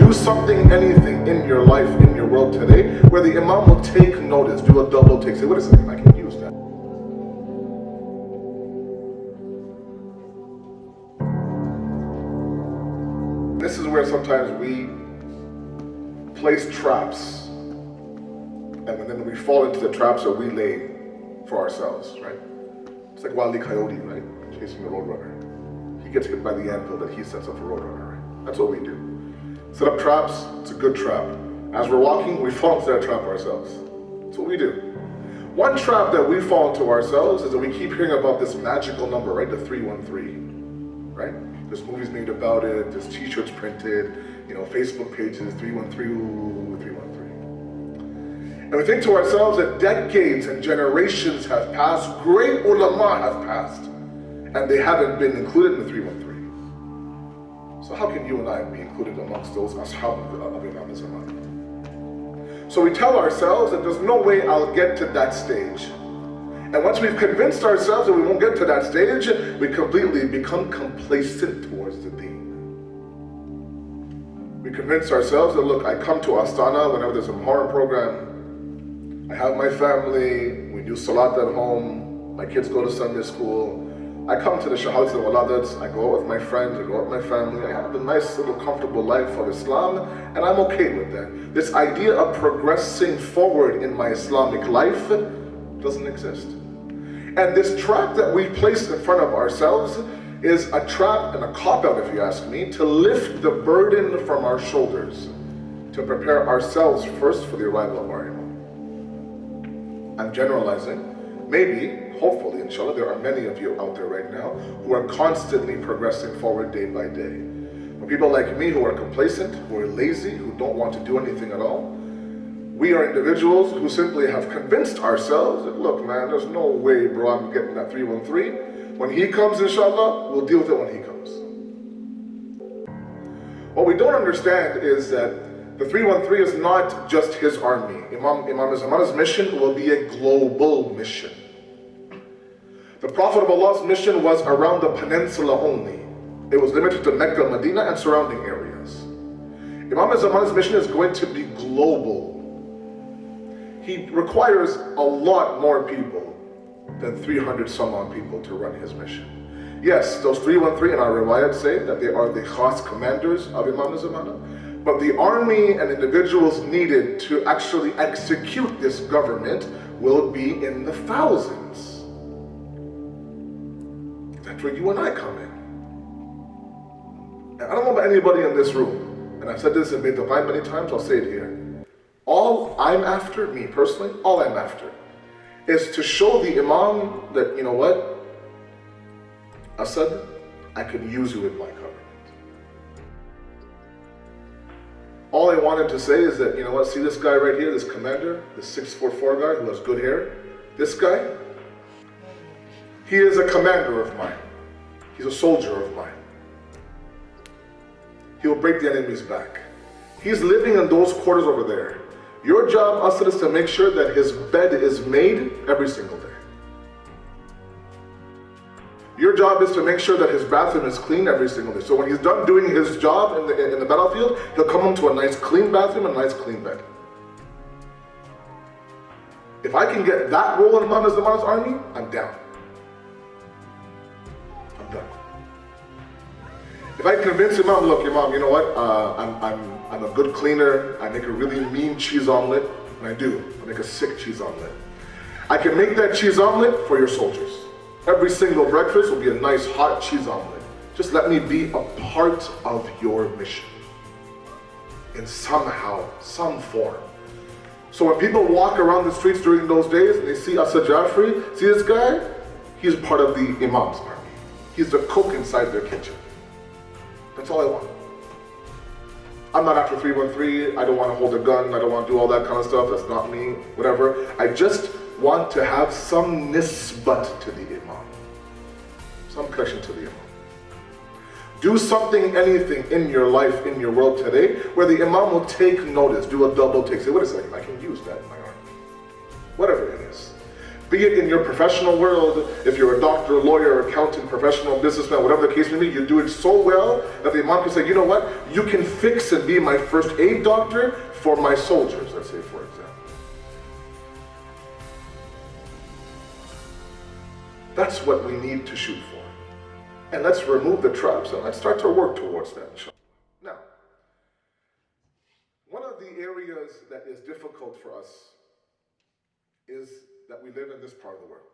Do something, anything in your life, in your world today, where the Imam will take notice, do a double take, say, wait a second, I can use that. This is where sometimes we place traps, and then we fall into the traps that we lay for ourselves, right? It's like Wile E. Coyote, right? Chasing the roadrunner. He gets hit by the anvil that he sets up for roadrunner, right? That's what we do. Set up traps, it's a good trap. As we're walking, we fall into that trap ourselves. That's what we do. One trap that we fall into ourselves is that we keep hearing about this magical number, right? The 313, right? There's movies made about it, there's t-shirts printed, you know, Facebook pages, 313, 313. And we think to ourselves that decades and generations have passed, great ulama have passed, and they haven't been included in the 313. So how can you and I be included amongst those ashab of Imam Zaman? So we tell ourselves that there's no way I'll get to that stage. And once we've convinced ourselves that we won't get to that stage, we completely become complacent towards the deen. We convince ourselves that, look, I come to Astana whenever there's a Muharram program. I have my family, we do Salat at home, my kids go to Sunday school. I come to the Shahadats and Waladats, I go out with my friends, I go out with my family, I have a nice little comfortable life of Islam, and I'm okay with that. This idea of progressing forward in my Islamic life doesn't exist. And this trap that we place in front of ourselves is a trap and a cop-out, if you ask me, to lift the burden from our shoulders, to prepare ourselves first for the arrival of our Imam. I'm generalizing. Maybe, hopefully, inshallah, there are many of you out there right now who are constantly progressing forward day by day. But people like me who are complacent, who are lazy, who don't want to do anything at all, we are individuals who simply have convinced ourselves that, look, man, there's no way, bro, I'm getting that 313. When he comes, inshallah, we'll deal with it when he comes. What we don't understand is that the 313 is not just his army. Imam, Imam Zaman's mission will be a global mission. The Prophet of Allah's mission was around the peninsula only. It was limited to Mecca, Medina, and surrounding areas. Imam Zaman's mission is going to be global. He requires a lot more people than 300 some odd people to run his mission. Yes, those 313 in our riwayat say that they are the khas commanders of Imam Zamana, but the army and individuals needed to actually execute this government will be in the thousands. That's where you and I come in. And I don't know about anybody in this room, and I've said this in Beit many times, I'll say it here. All I'm after, me personally, all I'm after, is to show the Imam that, you know what, Asad, I could use you in my government. To say is that, you know what, see this guy right here, this commander, this 644 guy who has good hair? This guy, he is a commander of mine. He's a soldier of mine. He will break the enemy's back. He's living in those quarters over there. Your job, Asad, is to make sure that his bed is made every single day. Your job is to make sure that his bathroom is clean every single day. So when he's done doing his job in the, in the battlefield, he'll come home to a nice clean bathroom and a nice clean bed. If I can get that role in Muhammad Zaman's army, I'm down. I'm done. If I convince Imam, look, Imam, you know what? Uh, I'm, I'm, I'm a good cleaner. I make a really mean cheese omelet. And I do. I make a sick cheese omelet. I can make that cheese omelet for your soldiers. Every single breakfast will be a nice hot cheese omelet. Just let me be a part of your mission. In somehow, some form. So when people walk around the streets during those days and they see Asad Jafri, see this guy? He's part of the Imam's army. He's the cook inside their kitchen. That's all I want. I'm not after 313. I don't want to hold a gun. I don't want to do all that kind of stuff. That's not me. Whatever. I just want to have some nisbat to the. Some connection to the Imam. Do something, anything in your life, in your world today, where the Imam will take notice, do a double take. Say, wait a second, I can use that in my army. Whatever it is. Be it in your professional world, if you're a doctor, lawyer, accountant, professional, businessman, whatever the case may be, you do it so well that the Imam can say, you know what, you can fix and be my first aid doctor for my soldiers, let's say for example. That's what we need to shoot for. And let's remove the traps and let's start to work towards that. Now, one of the areas that is difficult for us is that we live in this part of the world.